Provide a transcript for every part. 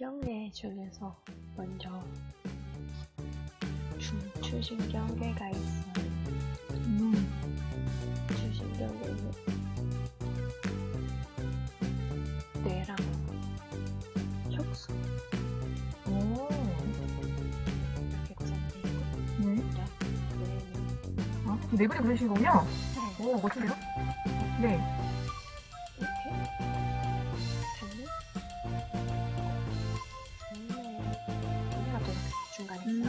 뇌 중에서 먼저 중추신경계가 있어요. 음. 중추신경계는 뇌랑 촉수 오. 이렇게 구성되어 있고 네. 뇌는 아, 그 내부에 그러신 거군요? 네, 오, 멋진데요? 네.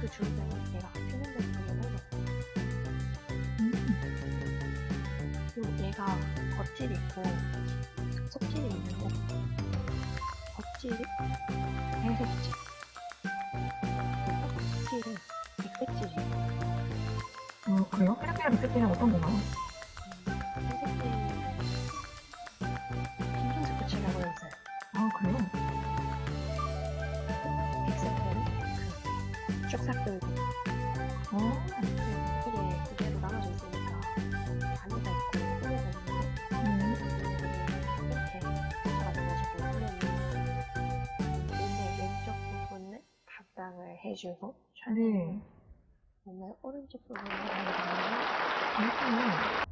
그 주문은 얘가 표면적으로 넣어요. 음. 그리고 얘가 겉질이 있고 속질이 있는데 겉질이 회색질 속질은 백색질이에요. 어, 그래요? 페르피아 리셋팅은 어떤 건가요? 회색질은 신경 스포츠라고 했어요. 아, 그래요? 그쭉 삭돌고 어. 이게 두 개로 나눠져 있으니까 단위가 있고 음. 이렇게 눈의 왼쪽 부분을 각당을 해주고 네. 오늘 오른쪽 부분을 되면 그렇군요.